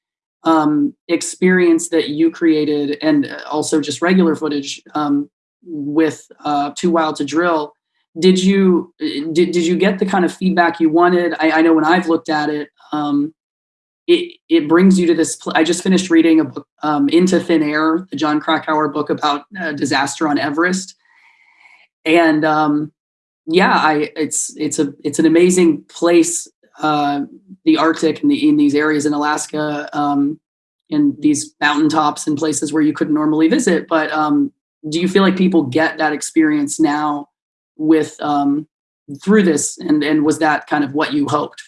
um, experience that you created, and also just regular footage um, with uh, Too Wild to Drill. Did you did, did you get the kind of feedback you wanted? I, I know when I've looked at it, um, it it brings you to this. I just finished reading a book, um, Into Thin Air, the Jon Krakauer book about uh, disaster on Everest, and yeah, I it's it's a it's an amazing place, uh, the Arctic and the in these areas in Alaska, um, in these mountaintops and places where you couldn't normally visit. But um, do you feel like people get that experience now with um, through this, and and was that kind of what you hoped?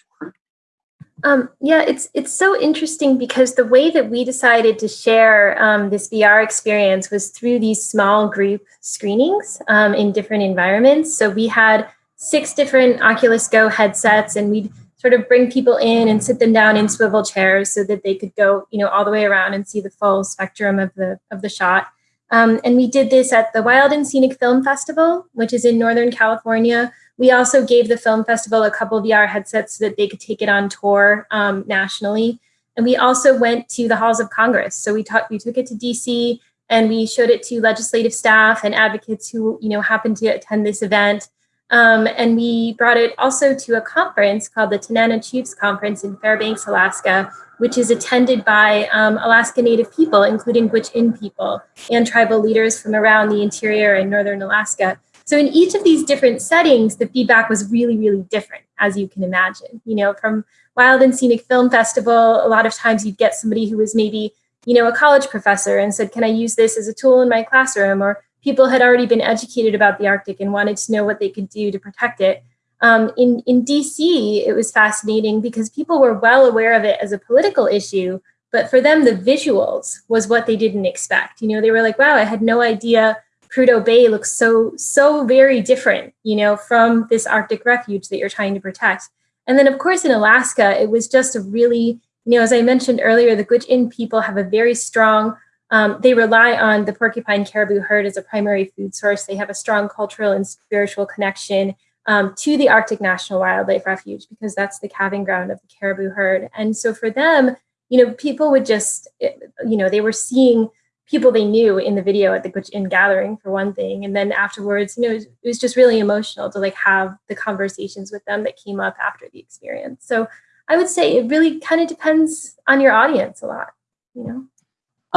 Um, yeah, it's it's so interesting because the way that we decided to share um, this VR experience was through these small group screenings um, in different environments. So we had six different Oculus Go headsets, and we'd sort of bring people in and sit them down in swivel chairs so that they could go, you know, all the way around and see the full spectrum of the of the shot. Um, and we did this at the Wild and Scenic Film Festival, which is in Northern California, we also gave the film festival a couple VR headsets so that they could take it on tour um, nationally. And we also went to the halls of Congress. So we, we took it to DC and we showed it to legislative staff and advocates who you know happened to attend this event. Um, and we brought it also to a conference called the Tanana Chiefs Conference in Fairbanks, Alaska, which is attended by um, Alaska Native people, including Gwich'in people and tribal leaders from around the interior and northern Alaska. So in each of these different settings, the feedback was really, really different, as you can imagine. You know, from Wild and Scenic Film Festival, a lot of times you'd get somebody who was maybe, you know, a college professor and said, can I use this as a tool in my classroom? Or people had already been educated about the Arctic and wanted to know what they could do to protect it. Um, in, in DC, it was fascinating because people were well aware of it as a political issue, but for them, the visuals was what they didn't expect. You know, they were like, wow, I had no idea Prudhoe Bay looks so, so very different, you know, from this Arctic refuge that you're trying to protect. And then of course in Alaska, it was just a really, you know, as I mentioned earlier, the Gwich'in people have a very strong, um, they rely on the porcupine caribou herd as a primary food source. They have a strong cultural and spiritual connection. um, to the Arctic National Wildlife Refuge because that's the calving ground of the caribou herd. And so for them, you know, people would just, you know, they were seeing people they knew in the video at the Gwich'in gathering for one thing. And then afterwards, you know, it was, it was just really emotional to like have the conversations with them that came up after the experience. So I would say it really kind of depends on your audience a lot, you know?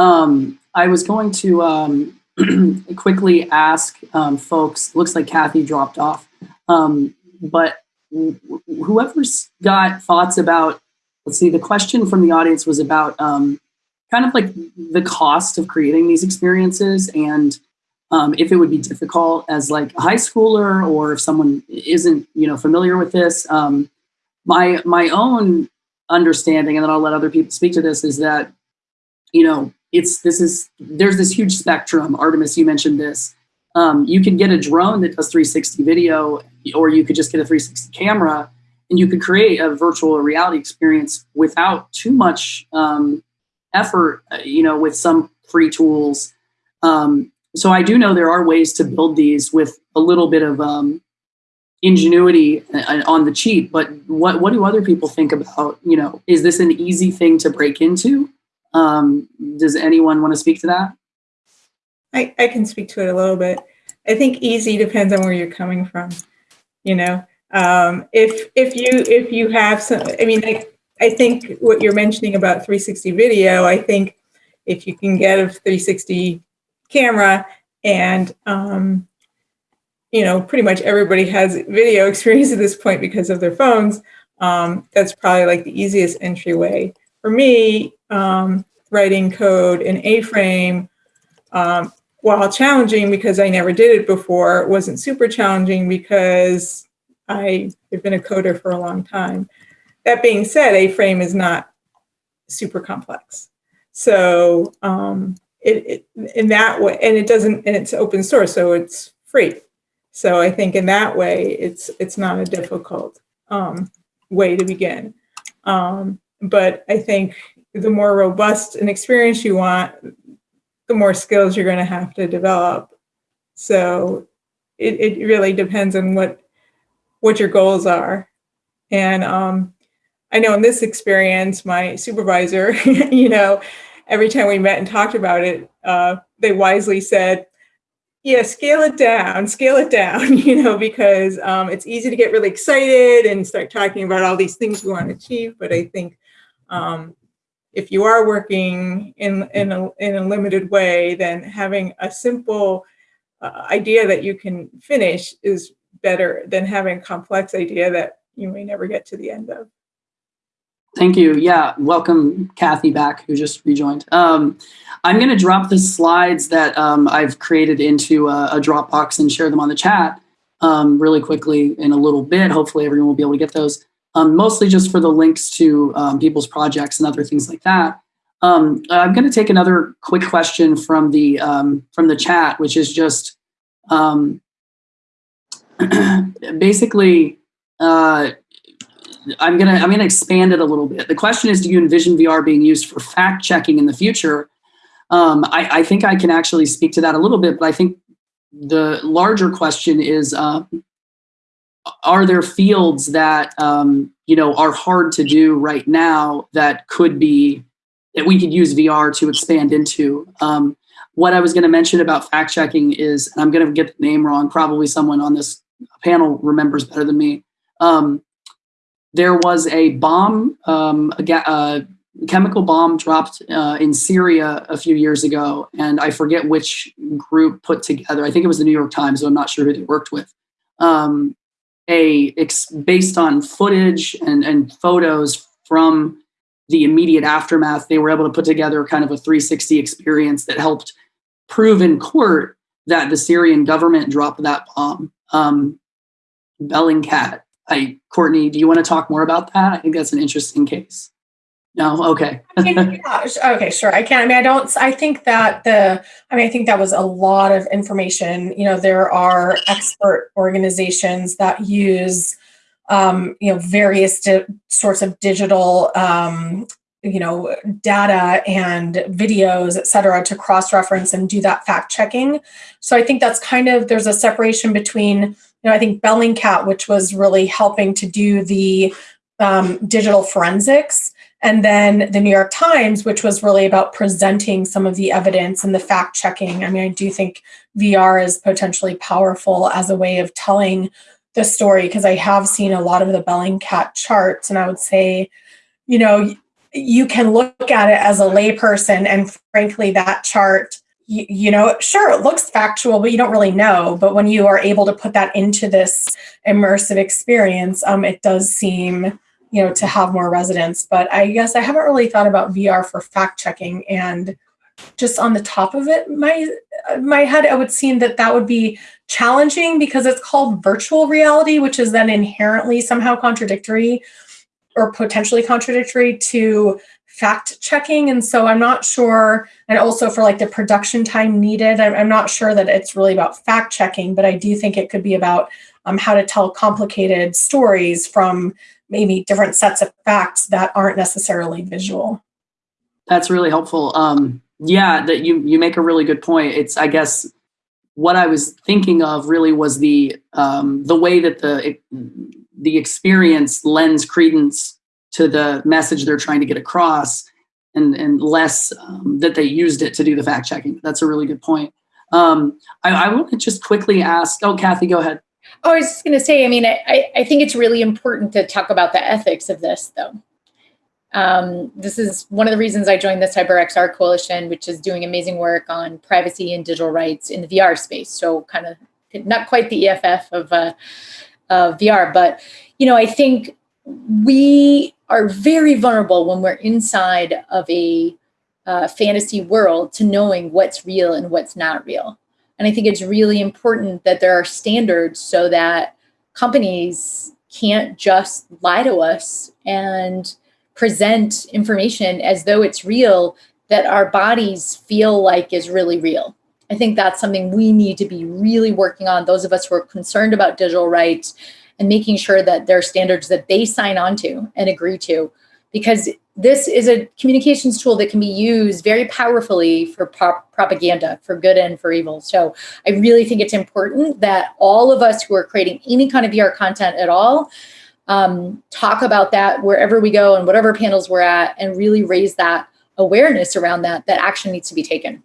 Um, I was going to um, quickly ask um, folks, looks like Kathy dropped off, um, but whoever's got thoughts about, let's see, the question from the audience was about um, kind of like the cost of creating these experiences and um, if it would be difficult as like a high schooler or if someone isn't, you know, familiar with this. Um, my, my own understanding, and then I'll let other people speak to this, is that, you know, it's, this is, there's this huge spectrum. Artemis, you mentioned this. Um, you can get a drone that does 360 video, or you could just get a 360 camera and you could create a virtual reality experience without too much um, effort, uh, you know, with some free tools. Um, so I do know there are ways to build these with a little bit of um, ingenuity uh, on the cheap. But what what do other people think about? You know, is this an easy thing to break into? Um, does anyone want to speak to that? I, I can speak to it a little bit. I think easy depends on where you're coming from. You know, um, if if you if you have some, I mean, I think what you're mentioning about 360 video, I think if you can get a 360 camera and, um, you know, pretty much everybody has video experience at this point because of their phones, um, that's probably like the easiest entryway. For me, um, writing code in A-frame, um, while challenging because I never did it before, wasn't super challenging because I have been a coder for a long time. That being said, A-frame is not super complex. So um, it, it, in that way, and it doesn't, and it's open source, so it's free. So I think in that way, it's it's not a difficult um, way to begin. Um, but I think the more robust an experience you want, the more skills you're going to have to develop. So it, it really depends on what what your goals are. And um, I know in this experience, my supervisor, you know, every time we met and talked about it, uh, they wisely said, yeah, scale it down, scale it down, you know, because um, it's easy to get really excited and start talking about all these things we want to achieve. But I think um, if you are working in, in, a, in a limited way, then having a simple uh, idea that you can finish is better than having a complex idea that you may never get to the end of. Thank you. Yeah, welcome Kathy back, who just rejoined. Um, I'm going to drop the slides that um, I've created into a, a, Dropbox and share them on the chat um, really quickly in a little bit. Hopefully everyone will be able to get those. Um, mostly just for the links to um, people's projects and other things like that. Um, I'm going to take another quick question from the from the chat, which is just basically. Uh, I'm gonna I'm gonna expand it a little bit. The question is, do you envision VR being used for fact checking in the future? Um, I, I, think I can actually speak to that a little bit, but I think the larger question is, uh, are there fields that um, you know are hard to do right now that could be that we could use VR to expand into? Um, what I was going to mention about fact checking is, and I'm going to get the name wrong. Probably someone on this panel remembers better than me. Um, there was a bomb, um, a, a, chemical bomb dropped uh, in Syria a few years ago, and I forget which group put together. I think it was the New York Times, so I'm not sure who they worked with. Um, a based on footage and, and photos from the immediate aftermath, they were able to put together kind of a 360 experience that helped prove in court that the Syrian government dropped that bomb. Um, Bellingcat I, Courtney, do you want to talk more about that? I think that's an interesting case. No, okay. yeah, okay, sure. I can. I mean, I don't. I think that the. I mean, I think that was a lot of information. You know, there are expert organizations that use, um, you know, various di- sorts of digital um, you know data and videos et cetera to cross-reference and do that fact checking so i think that's kind of there's a separation between you know i think bellingcat which was really helping to do the um, digital forensics and then the new york times which was really about presenting some of the evidence and the fact checking i mean i do think vr is potentially powerful as a way of telling the story because i have seen a lot of the bellingcat charts and i would say you know you can look at it as a layperson and frankly that chart you, you, know sure it looks factual but you don't really know. But when you are able to put that into this immersive experience um, it does seem you know to have more resonance. But i guess i haven't really thought about vr for fact checking and just on the top of it my my head it would seem that that would be challenging because it's called virtual reality which is then inherently somehow contradictory or potentially contradictory to fact checking. And so I'm not sure, and also for like the production time needed, I'm, not sure that it's really about fact checking, but I do think it could be about um, how to tell complicated stories from maybe different sets of facts that aren't necessarily visual. That's really helpful. Um, yeah, that you you make a really good point. It's I guess what I was thinking of really was the um, the way that the the experience lends credence to the message they're trying to get across and, and less um, that they used it to do the fact checking. That's a really good point. Um, I, I want to just quickly ask, oh, Kathy, go ahead. Oh, I was just going to say, I mean, I, I think it's really important to talk about the ethics of this, though. Um, this is one of the reasons I joined the CyberXR Coalition, which is doing amazing work on privacy and digital rights in the VR space. So, kind of not quite the EFF of uh, of VR. But, you know, I think we are very vulnerable when we're inside of a uh, fantasy world to knowing what's real and what's not real. And I think it's really important that there are standards so that companies can't just lie to us and present information as though it's real that our bodies feel like is really real. I think that's something we need to be really working on. Those of us who are concerned about digital rights and making sure that there are standards that they sign on to and agree to, because this is a communications tool that can be used very powerfully for prop propaganda, for good and for evil. So I really think it's important that all of us who are creating any kind of VR content at all um, talk about that wherever we go and whatever panels we're at and really raise that awareness around that, that action needs to be taken.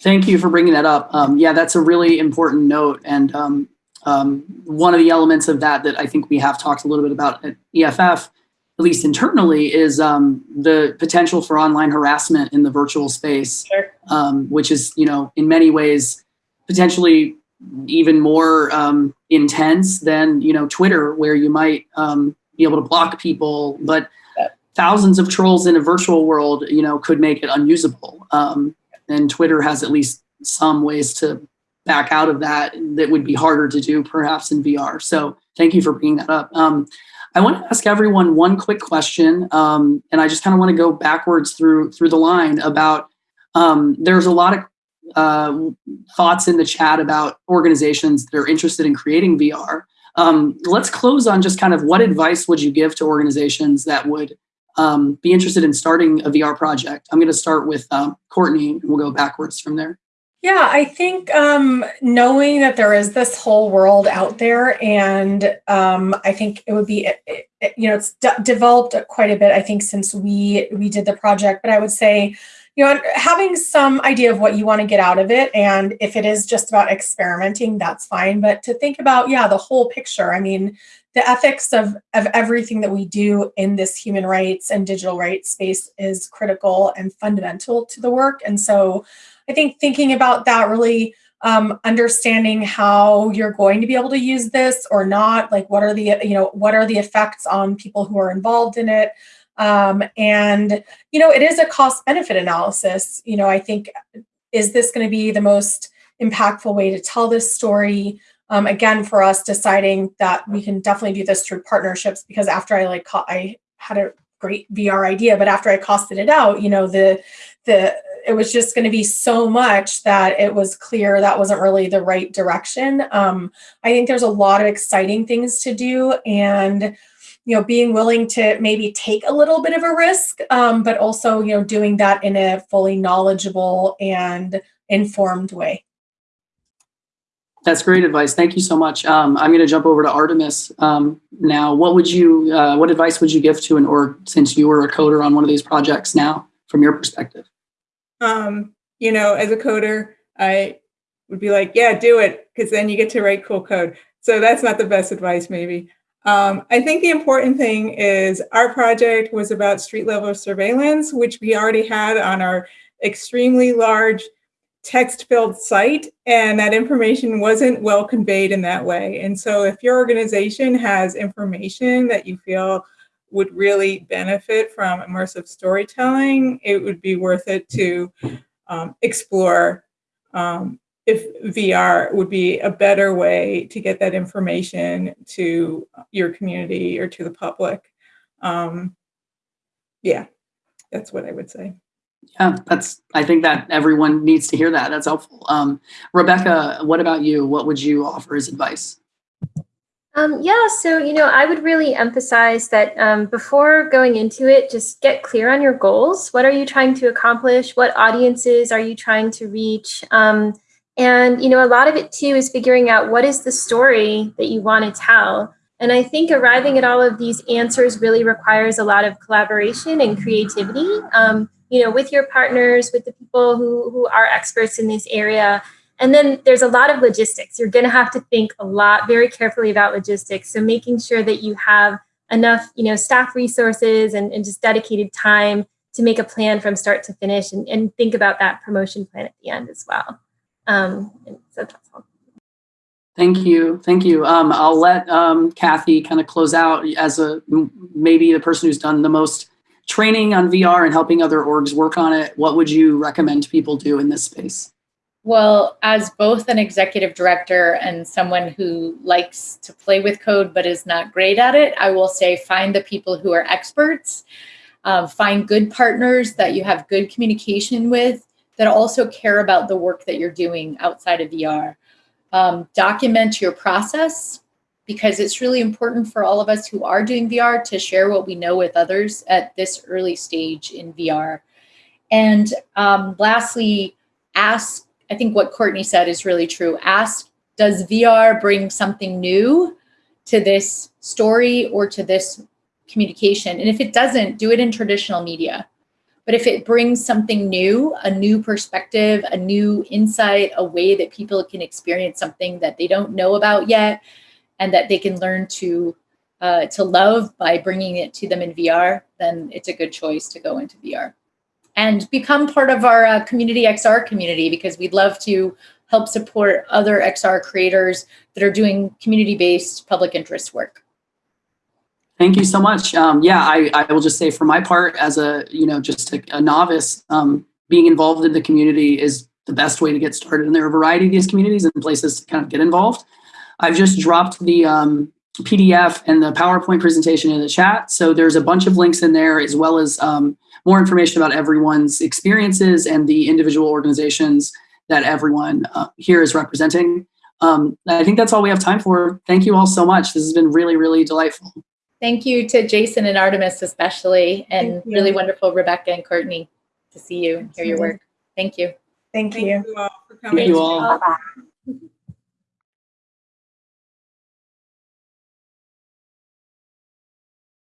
Thank you for bringing that up. Um, yeah, that's a really important note. And um, um, one of the elements of that that I think we have talked a little bit about at EFF, at least internally, is um, the potential for online harassment in the virtual space, sure. Um, which is, you know, in many ways potentially even more um, intense than, you know, Twitter, where you might be able to block people, but thousands of trolls in a virtual world, you know, could make it unusable. Um, and Twitter has at least some ways to back out of that that would be harder to do perhaps in VR. So thank you for bringing that up. Um, I want to ask everyone one quick question, um, and I just kind of want to go backwards through through the line about. Um, there's a lot of uh, thoughts in the chat about organizations that are interested in creating VR. Um, let's close on just kind of what advice would you give to organizations that would um, be interested in starting a VR project? I'm going to start with um, Courtney, and we'll go backwards from there. Yeah, I think um, knowing that there is this whole world out there, and um, I think it would be, it, it, you know, it's de- developed quite a bit. I think since we we did the project, but I would say, you know, having some idea of what you want to get out of it, and if it is just about experimenting, that's fine. But to think about, yeah, the whole picture. I mean, the ethics of, of everything that we do in this human rights and digital rights space is critical and fundamental to the work. And so I think thinking about that really um, understanding how you're going to be able to use this or not, like what are the, you know, what are the effects on people who are involved in it. Um, and, you know, it is a cost benefit analysis. You know, I think, is this going to be the most impactful way to tell this story? um, again for us deciding that we can definitely do this through partnerships because after i like i had a great vr idea but after i costed it out you know the the it was just going to be so much that it was clear that wasn't really the right direction um, i think there's a lot of exciting things to do and you know, being willing to maybe take a little bit of a risk, um, but also, you know, doing that in a fully knowledgeable and informed way. That's great advice. Thank you so much. Um, I'm going to jump over to Artemis um, now. What would you, uh, what advice would you give to an org since you were a coder on one of these projects now, from your perspective? Um, you know, as a coder, I would be like, yeah, do it, because then you get to write cool code. So that's not the best advice, maybe. Um, I think the important thing is our project was about street level surveillance, which we already had on our extremely large text filled site, and that information wasn't well conveyed in that way. And so, if your organization has information that you feel would really benefit from immersive storytelling, it would be worth it to um, explore um, if VR would be a better way to get that information to your community or to the public. Um, yeah, that's what I would say. Yeah, that's. I think that everyone needs to hear that. That's helpful. Um, Rebecca, what about you? What would you offer as advice? Um, yeah, so you know, I would really emphasize that um, before going into it, just get clear on your goals. What are you trying to accomplish? What audiences are you trying to reach? Um, and you know, a lot of it too is figuring out what is the story that you want to tell. And I think arriving at all of these answers really requires a lot of collaboration and creativity. Um, you know, with your partners, with the people who who are experts in this area. And then there's a lot of logistics. You're going to have to think a lot very carefully about logistics. So making sure that you have enough, you know, staff resources and, and just dedicated time to make a plan from start to finish and, and think about that promotion plan at the end as well. Um, so that's all. Thank you. Thank you. Um, I'll let um, Kathy kind of close out as a maybe the person who's done the most training on VR and helping other orgs work on it. What would you recommend people do in this space? Well, as both an executive director and someone who likes to play with code but is not great at it, I will say find the people who are experts, um, find good partners that you have good communication with that also care about the work that you're doing outside of VR. Um, document your process because it's really important for all of us who are doing VR to share what we know with others at this early stage in VR. And um, lastly, ask I think what Courtney said is really true. Ask, does VR bring something new to this story or to this communication? And if it doesn't, do it in traditional media. But if it brings something new, a new perspective, a new insight, a way that people can experience something that they don't know about yet, and that they can learn to uh, to love by bringing it to them in VR, then it's a good choice to go into VR and become part of our uh, community XR community because we'd love to help support other XR creators that are doing community-based public interest work. Thank you so much. Um, yeah, I, I will just say for my part as a, you know, just a, a novice, um, being involved in the community is the best way to get started. And there are a variety of these communities and places to kind of get involved. I've just dropped the um, PDF and the PowerPoint presentation in the chat. So there's a bunch of links in there as well as um, more information about everyone's experiences and the individual organizations that everyone uh, here is representing. Um, I think that's all we have time for. Thank you all so much. This has been really, really delightful. Thank you to Jason and Artemis especially, and really wonderful Rebecca and Courtney to see you and hear your work. Thank you. Thank, Thank you. you all for coming. Thank you all. Bye.